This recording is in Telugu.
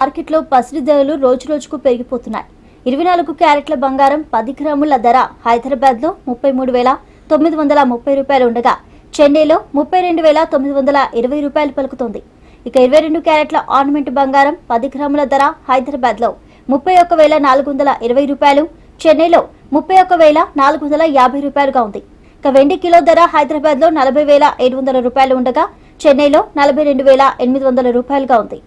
మార్కెట్లో పసిడి ధరలు రోజు రోజుకు పెరిగిపోతున్నాయి. ఇరవై నాలుగు క్యారెట్ల బంగారం పది గ్రాముల ధర హైదరాబాద్లో ముప్పై మూడు వేల తొమ్మిది వందల ముప్పై రూపాయలు ఉండగా చెన్నైలో ముప్పై రెండు వేల తొమ్మిది వందల ఇరవై రూపాయలు పలుకుతోంది. ఇక ఇరవై రెండు క్యారెట్ల ఆర్నమెంట్ బంగారం పది గ్రాముల ధర హైదరాబాద్లో ముప్పై ఒక్క వేల నాలుగు వందల ఇరవై రూపాయలు చెన్నైలో ముప్పై ఒక్క వేల నాలుగు వందల యాభై రూపాయలుగా ఉంది. ఇక వెండి కిలో ధర హైదరాబాద్లో నలభై వేల ఏడు వందల రూపాయలు ఉండగా చెన్నైలో నలభై రెండు వేల ఎనిమిది వందల రూపాయలుగా ఉంది.